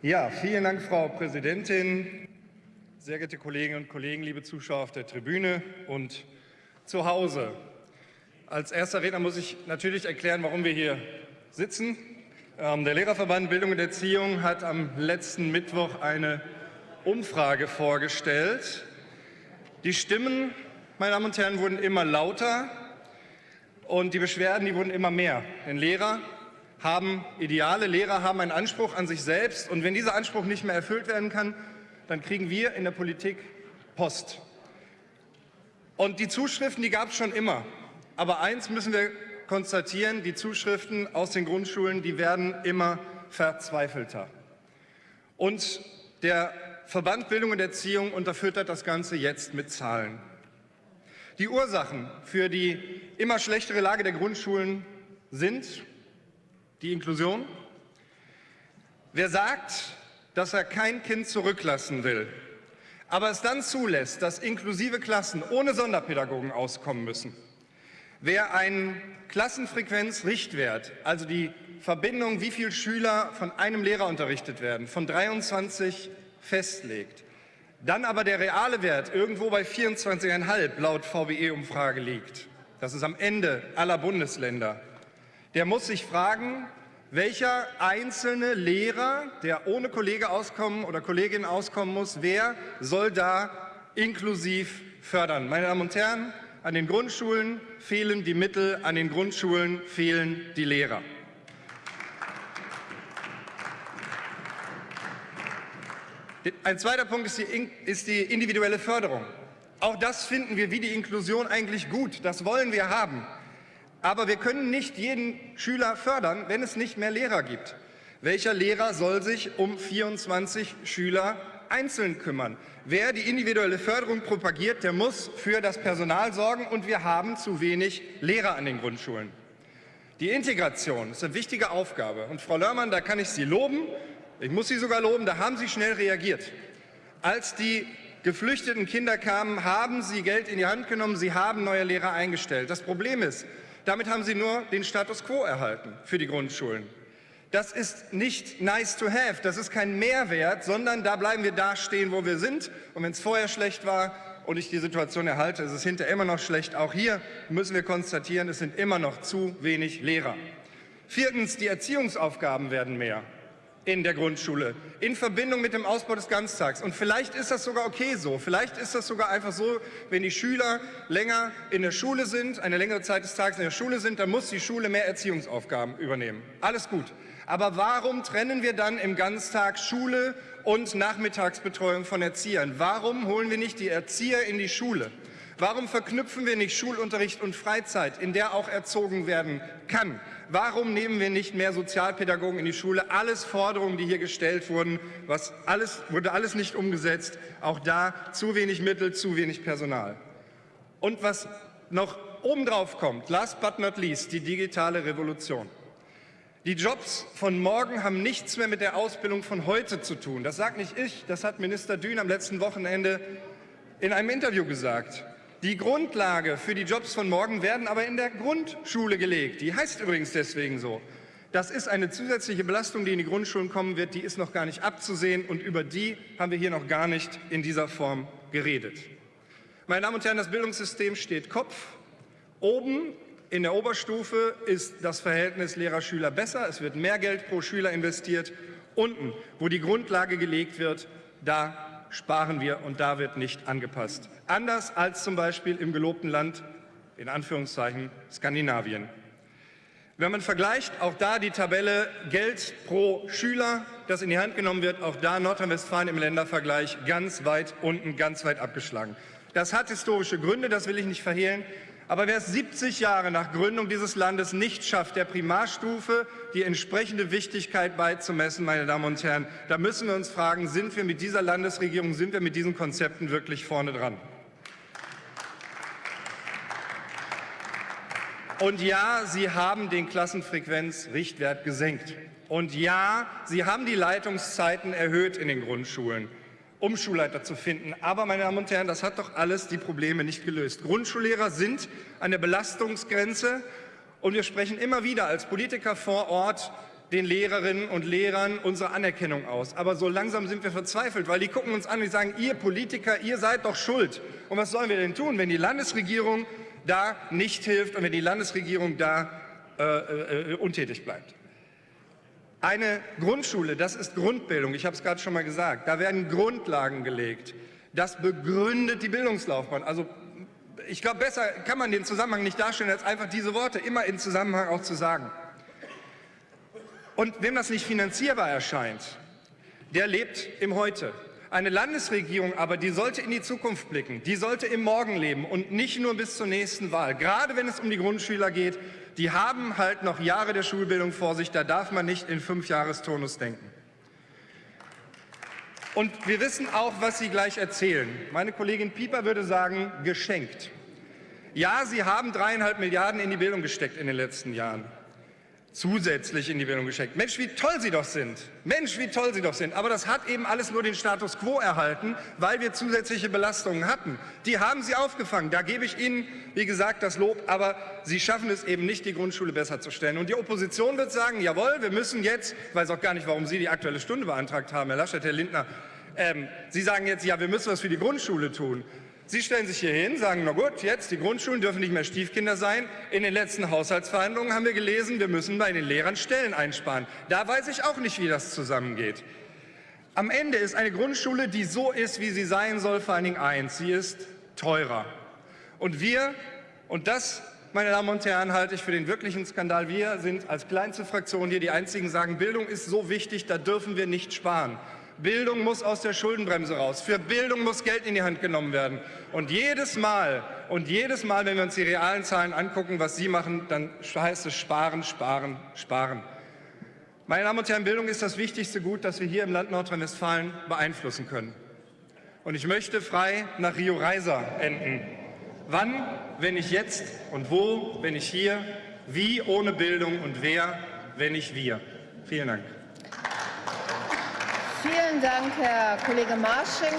Ja, vielen Dank, Frau Präsidentin. Sehr geehrte Kolleginnen und Kollegen, liebe Zuschauer auf der Tribüne und zu Hause. Als erster Redner muss ich natürlich erklären, warum wir hier sitzen. Ähm, der Lehrerverband Bildung und Erziehung hat am letzten Mittwoch eine Umfrage vorgestellt. Die Stimmen, meine Damen und Herren, wurden immer lauter und die Beschwerden, die wurden immer mehr. Denn Lehrer haben Ideale, Lehrer haben einen Anspruch an sich selbst und wenn dieser Anspruch nicht mehr erfüllt werden kann, dann kriegen wir in der Politik Post. Und die Zuschriften, die gab es schon immer. Aber eins müssen wir konstatieren, die Zuschriften aus den Grundschulen, die werden immer verzweifelter. Und der Verband Bildung und Erziehung unterfüttert das Ganze jetzt mit Zahlen. Die Ursachen für die immer schlechtere Lage der Grundschulen sind die Inklusion. Wer sagt, dass er kein Kind zurücklassen will, aber es dann zulässt, dass inklusive Klassen ohne Sonderpädagogen auskommen müssen, wer einen Klassenfrequenzrichtwert, also die Verbindung, wie viele Schüler von einem Lehrer unterrichtet werden, von 23 festlegt, dann aber der reale Wert irgendwo bei 24,5 laut VWE-Umfrage liegt, das ist am Ende aller Bundesländer, der muss sich fragen, welcher einzelne Lehrer, der ohne Kollege auskommen oder Kollegin auskommen muss, wer soll da inklusiv fördern? Meine Damen und Herren, an den Grundschulen fehlen die Mittel, an den Grundschulen fehlen die Lehrer. Ein zweiter Punkt ist die, ist die individuelle Förderung. Auch das finden wir wie die Inklusion eigentlich gut. Das wollen wir haben. Aber wir können nicht jeden Schüler fördern, wenn es nicht mehr Lehrer gibt. Welcher Lehrer soll sich um 24 Schüler einzeln kümmern? Wer die individuelle Förderung propagiert, der muss für das Personal sorgen, und wir haben zu wenig Lehrer an den Grundschulen. Die Integration ist eine wichtige Aufgabe. Und Frau Lörmann, da kann ich Sie loben, ich muss Sie sogar loben, da haben Sie schnell reagiert. Als die geflüchteten Kinder kamen, haben Sie Geld in die Hand genommen, Sie haben neue Lehrer eingestellt. Das Problem ist, damit haben Sie nur den Status quo erhalten für die Grundschulen. Das ist nicht nice to have, das ist kein Mehrwert, sondern da bleiben wir da stehen, wo wir sind. Und wenn es vorher schlecht war und ich die Situation erhalte, ist es hinterher immer noch schlecht. Auch hier müssen wir konstatieren, es sind immer noch zu wenig Lehrer. Viertens, die Erziehungsaufgaben werden mehr in der Grundschule in Verbindung mit dem Ausbau des Ganztags. Und vielleicht ist das sogar okay so. Vielleicht ist das sogar einfach so, wenn die Schüler länger in der Schule sind, eine längere Zeit des Tages in der Schule sind, dann muss die Schule mehr Erziehungsaufgaben übernehmen. Alles gut. Aber warum trennen wir dann im Ganztag Schule und Nachmittagsbetreuung von Erziehern? Warum holen wir nicht die Erzieher in die Schule? Warum verknüpfen wir nicht Schulunterricht und Freizeit, in der auch erzogen werden kann? Warum nehmen wir nicht mehr Sozialpädagogen in die Schule? Alles Forderungen, die hier gestellt wurden, was alles, wurde alles nicht umgesetzt. Auch da zu wenig Mittel, zu wenig Personal. Und was noch obendrauf kommt, last but not least, die digitale Revolution. Die Jobs von morgen haben nichts mehr mit der Ausbildung von heute zu tun. Das sagt nicht ich, das hat Minister Dün am letzten Wochenende in einem Interview gesagt. Die Grundlage für die Jobs von morgen werden aber in der Grundschule gelegt. Die heißt übrigens deswegen so. Das ist eine zusätzliche Belastung, die in die Grundschulen kommen wird, die ist noch gar nicht abzusehen und über die haben wir hier noch gar nicht in dieser Form geredet. Meine Damen und Herren, das Bildungssystem steht Kopf. Oben in der Oberstufe ist das Verhältnis Lehrer-Schüler besser, es wird mehr Geld pro Schüler investiert. Unten, wo die Grundlage gelegt wird, da sparen wir und da wird nicht angepasst. Anders als zum Beispiel im gelobten Land, in Anführungszeichen, Skandinavien. Wenn man vergleicht, auch da die Tabelle Geld pro Schüler, das in die Hand genommen wird, auch da Nordrhein-Westfalen im Ländervergleich ganz weit unten, ganz weit abgeschlagen. Das hat historische Gründe, das will ich nicht verhehlen. Aber wer es 70 Jahre nach Gründung dieses Landes nicht schafft, der Primarstufe die entsprechende Wichtigkeit beizumessen, meine Damen und Herren, da müssen wir uns fragen, sind wir mit dieser Landesregierung, sind wir mit diesen Konzepten wirklich vorne dran? Und ja, Sie haben den Klassenfrequenzrichtwert gesenkt. Und ja, Sie haben die Leitungszeiten erhöht in den Grundschulen um Schulleiter zu finden. Aber, meine Damen und Herren, das hat doch alles die Probleme nicht gelöst. Grundschullehrer sind an der Belastungsgrenze und wir sprechen immer wieder als Politiker vor Ort den Lehrerinnen und Lehrern unsere Anerkennung aus. Aber so langsam sind wir verzweifelt, weil die gucken uns an und sagen, ihr Politiker, ihr seid doch schuld. Und was sollen wir denn tun, wenn die Landesregierung da nicht hilft und wenn die Landesregierung da äh, äh, untätig bleibt? Eine Grundschule, das ist Grundbildung, ich habe es gerade schon mal gesagt, da werden Grundlagen gelegt. Das begründet die Bildungslaufbahn. Also ich glaube, besser kann man den Zusammenhang nicht darstellen, als einfach diese Worte immer in Zusammenhang auch zu sagen. Und wem das nicht finanzierbar erscheint, der lebt im Heute. Eine Landesregierung aber, die sollte in die Zukunft blicken, die sollte im Morgen leben und nicht nur bis zur nächsten Wahl. Gerade wenn es um die Grundschüler geht, die haben halt noch Jahre der Schulbildung vor sich, da darf man nicht in Fünfjahresturnus denken. Und wir wissen auch, was Sie gleich erzählen. Meine Kollegin Pieper würde sagen, geschenkt. Ja, Sie haben dreieinhalb Milliarden in die Bildung gesteckt in den letzten Jahren zusätzlich in die Bildung geschenkt. Mensch, wie toll Sie doch sind. Mensch, wie toll Sie doch sind. Aber das hat eben alles nur den Status quo erhalten, weil wir zusätzliche Belastungen hatten. Die haben Sie aufgefangen. Da gebe ich Ihnen, wie gesagt, das Lob. Aber Sie schaffen es eben nicht, die Grundschule besser zu stellen. Und die Opposition wird sagen, jawohl, wir müssen jetzt, ich weiß auch gar nicht, warum Sie die Aktuelle Stunde beantragt haben, Herr Laschet, Herr Lindner, ähm, Sie sagen jetzt, ja, wir müssen was für die Grundschule tun. Sie stellen sich hier hin, sagen, na gut, jetzt die Grundschulen dürfen nicht mehr Stiefkinder sein. In den letzten Haushaltsverhandlungen haben wir gelesen, wir müssen bei den Lehrern Stellen einsparen. Da weiß ich auch nicht, wie das zusammengeht. Am Ende ist eine Grundschule, die so ist, wie sie sein soll, vor allen Dingen eins, sie ist teurer. Und wir, und das, meine Damen und Herren, halte ich für den wirklichen Skandal, wir sind als kleinste Fraktion hier die Einzigen, sagen, Bildung ist so wichtig, da dürfen wir nicht sparen. Bildung muss aus der Schuldenbremse raus. Für Bildung muss Geld in die Hand genommen werden. Und jedes Mal, und jedes Mal, wenn wir uns die realen Zahlen angucken, was Sie machen, dann heißt es sparen, sparen, sparen. Meine Damen und Herren, Bildung ist das wichtigste Gut, das wir hier im Land Nordrhein-Westfalen beeinflussen können. Und ich möchte frei nach Rio Reiser enden. Wann, wenn nicht jetzt? Und wo, wenn nicht hier? Wie ohne Bildung und wer, wenn nicht wir? Vielen Dank. Vielen Dank, Herr Kollege Marsching.